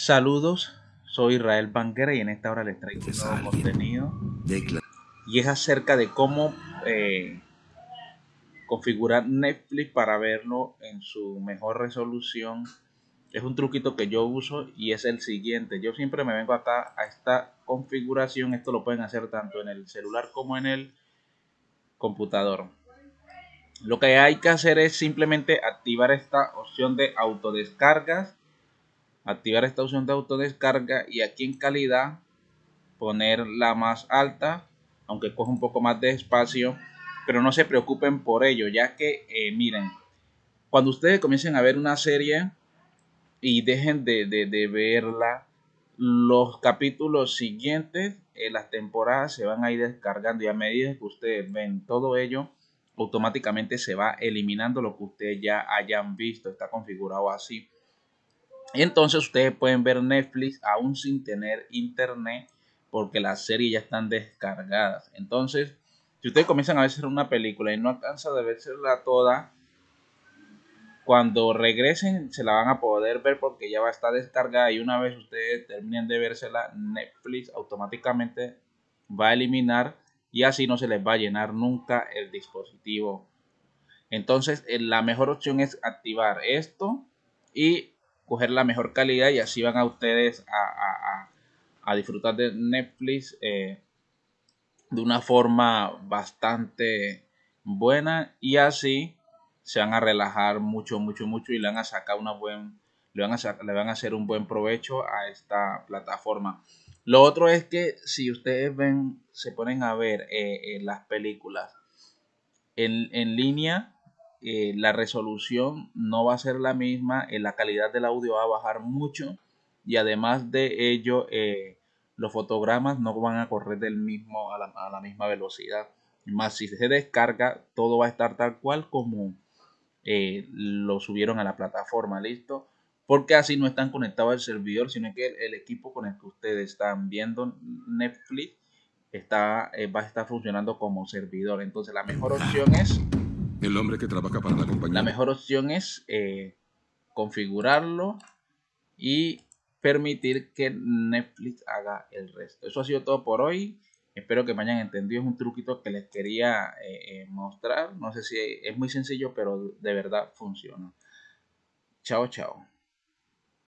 Saludos, soy Israel Banguera y en esta hora les traigo un nuevo contenido y es acerca de cómo eh, configurar Netflix para verlo en su mejor resolución. Es un truquito que yo uso y es el siguiente. Yo siempre me vengo acá a esta configuración. Esto lo pueden hacer tanto en el celular como en el computador. Lo que hay que hacer es simplemente activar esta opción de autodescargas activar esta opción de autodescarga y aquí en calidad poner la más alta aunque coge un poco más de espacio pero no se preocupen por ello ya que eh, miren cuando ustedes comiencen a ver una serie y dejen de, verla los capítulos siguientes en las temporadas se van a ir descargando y a medida que ustedes ven todo ello automáticamente se va eliminando lo que ustedes ya hayan visto está configurado así entonces ustedes pueden ver Netflix aún sin tener internet porque las series ya están descargadas. Entonces, si ustedes comienzan a ver una película y no alcanzan a verla toda, cuando regresen se la van a poder ver porque ya va a estar descargada y una vez ustedes terminen de vérsela, Netflix automáticamente va a eliminar y así no se les va a llenar nunca el dispositivo. Entonces, eh, la mejor opción es activar esto y coger la mejor calidad y así van a ustedes a, disfrutar de Netflix eh, de una forma bastante buena y así se van a relajar mucho, mucho, mucho y le van a sacar una buen, le van a, le van a hacer un buen provecho a esta plataforma. Lo otro es que si ustedes ven, se ponen a ver eh, eh, las películas en, en línea, eh, la resolución no va a ser la misma, eh, la calidad del audio va a bajar mucho y además de ello eh, los fotogramas no van a correr del mismo a la, misma velocidad. Más si se descarga, todo va a estar tal cual como lo subieron a la plataforma, ¿listo? Porque así no están conectados al servidor, sino que el, equipo con el que ustedes están viendo Netflix está, va a estar funcionando como servidor. Entonces la mejor opción es el hombre que trabaja para la compañía. La mejor opción es eh, configurarlo y permitir que Netflix haga el resto. Eso ha sido todo por hoy. Espero que me hayan entendido. Es un truquito que les quería eh, eh, mostrar. No sé si es muy sencillo, pero de verdad funciona. Chao, chao.